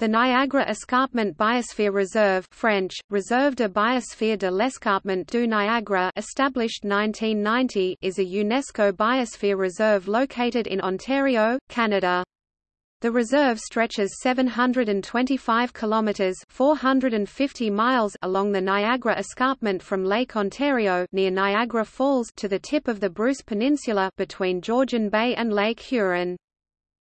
The Niagara Escarpment Biosphere Reserve French, Reserve de Biosphère de l'Escarpement du Niagara established 1990 is a UNESCO Biosphere Reserve located in Ontario, Canada. The reserve stretches 725 kilometers (450 miles) along the Niagara Escarpment from Lake Ontario near Niagara Falls to the tip of the Bruce Peninsula between Georgian Bay and Lake Huron.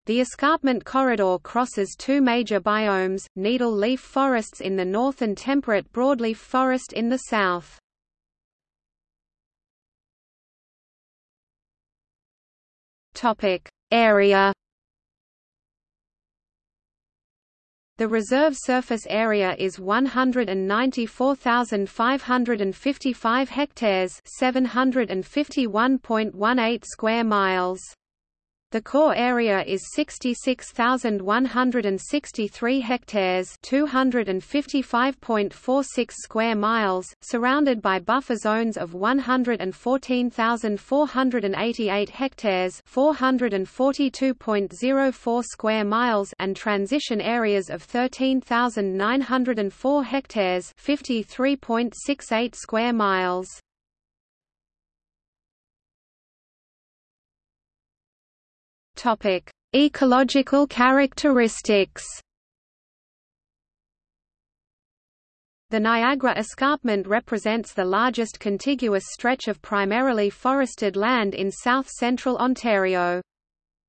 The escarpment corridor crosses two major biomes, needle-leaf forests in the north and temperate broadleaf forest in the south. Area The reserve surface area is 194,555 hectares 751.18 square miles. The core area is 66,163 hectares, 255.46 square miles, surrounded by buffer zones of 114,488 hectares, 442.04 square miles, and transition areas of 13,904 hectares, 53.68 square miles. Topic: Ecological characteristics. The Niagara Escarpment represents the largest contiguous stretch of primarily forested land in south-central Ontario.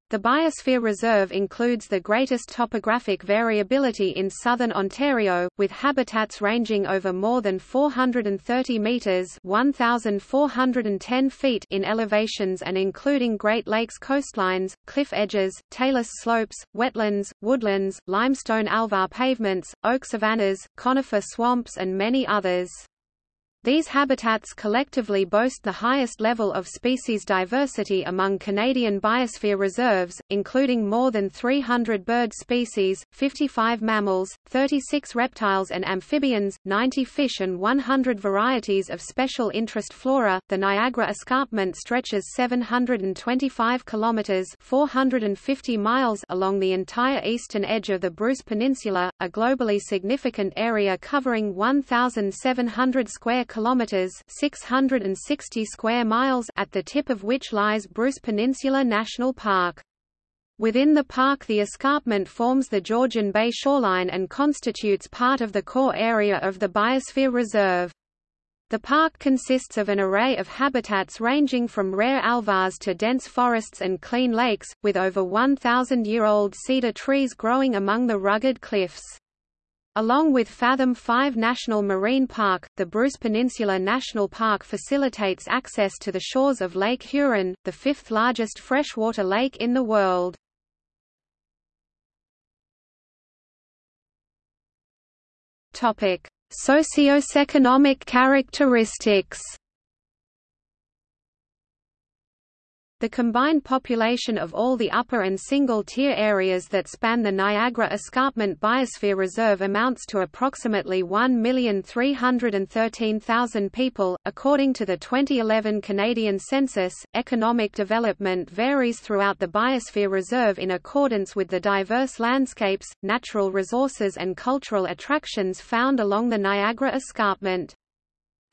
The Biosphere Reserve includes the greatest topographic variability in southern Ontario, with habitats ranging over more than 430 metres 1,410 feet in elevations and including Great Lakes coastlines, cliff edges, talus slopes, wetlands, woodlands, limestone alvar pavements, oak savannas, conifer swamps and many others. These habitats collectively boast the highest level of species diversity among Canadian biosphere reserves, including more than 300 bird species, 55 mammals, 36 reptiles and amphibians, 90 fish and 100 varieties of special interest flora. The Niagara Escarpment stretches 725 kilometers (450 miles) along the entire eastern edge of the Bruce Peninsula, a globally significant area covering 1700 square kilometers (660 square miles) at the tip of which lies Bruce Peninsula National Park. Within the park the escarpment forms the Georgian Bay shoreline and constitutes part of the core area of the Biosphere Reserve. The park consists of an array of habitats ranging from rare alvars to dense forests and clean lakes, with over 1,000-year-old cedar trees growing among the rugged cliffs. Along with Fathom 5 National Marine Park, the Bruce Peninsula National Park facilitates access to the shores of Lake Huron, the fifth largest freshwater lake in the world. Socioeconomic characteristics The combined population of all the upper and single-tier areas that span the Niagara Escarpment Biosphere Reserve amounts to approximately 1,313,000 people. According to the 2011 Canadian census, economic development varies throughout the Biosphere Reserve in accordance with the diverse landscapes, natural resources and cultural attractions found along the Niagara Escarpment.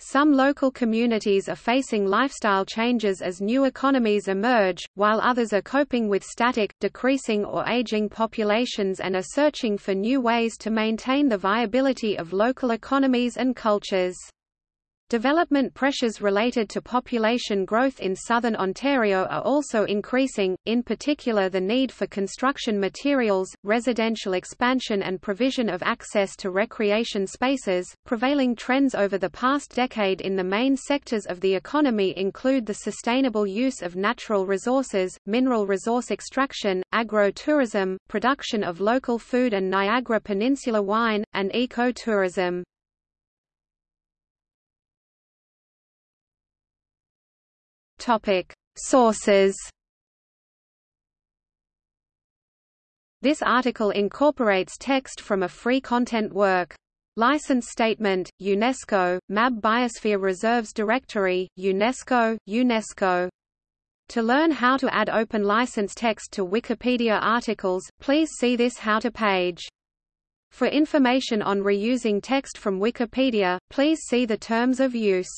Some local communities are facing lifestyle changes as new economies emerge, while others are coping with static, decreasing or aging populations and are searching for new ways to maintain the viability of local economies and cultures. Development pressures related to population growth in southern Ontario are also increasing, in particular the need for construction materials, residential expansion and provision of access to recreation spaces. Prevailing trends over the past decade in the main sectors of the economy include the sustainable use of natural resources, mineral resource extraction, agro-tourism, production of local food and Niagara Peninsula wine, and eco-tourism. Topic: Sources. This article incorporates text from a free content work. License Statement, UNESCO, MAB Biosphere Reserves Directory, UNESCO, UNESCO. To learn how to add open license text to Wikipedia articles, please see this How to page. For information on reusing text from Wikipedia, please see the terms of use.